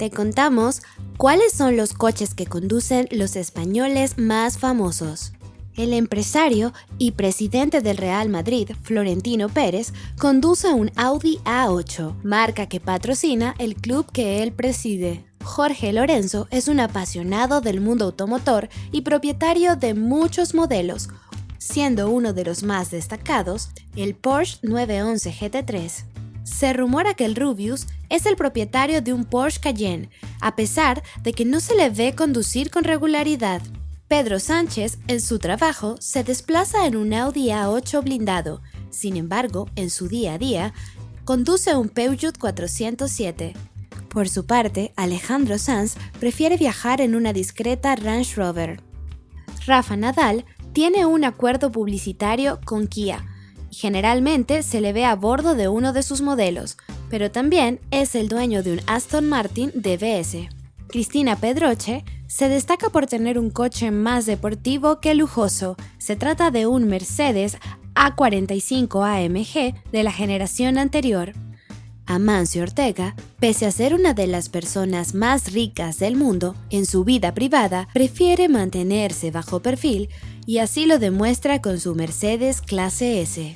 te contamos cuáles son los coches que conducen los españoles más famosos. El empresario y presidente del Real Madrid, Florentino Pérez, conduce un Audi A8, marca que patrocina el club que él preside. Jorge Lorenzo es un apasionado del mundo automotor y propietario de muchos modelos, siendo uno de los más destacados el Porsche 911 GT3. Se rumora que el Rubius es el propietario de un Porsche Cayenne, a pesar de que no se le ve conducir con regularidad. Pedro Sánchez, en su trabajo, se desplaza en un Audi A8 blindado. Sin embargo, en su día a día, conduce un Peugeot 407. Por su parte, Alejandro Sanz prefiere viajar en una discreta Range Rover. Rafa Nadal tiene un acuerdo publicitario con Kia generalmente se le ve a bordo de uno de sus modelos, pero también es el dueño de un Aston Martin DBS. Cristina Pedroche se destaca por tener un coche más deportivo que lujoso. Se trata de un Mercedes A45 AMG de la generación anterior. Amancio Ortega, pese a ser una de las personas más ricas del mundo, en su vida privada prefiere mantenerse bajo perfil y así lo demuestra con su Mercedes clase S.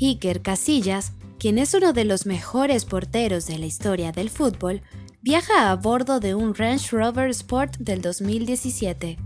Iker Casillas, quien es uno de los mejores porteros de la historia del fútbol, viaja a bordo de un Range Rover Sport del 2017.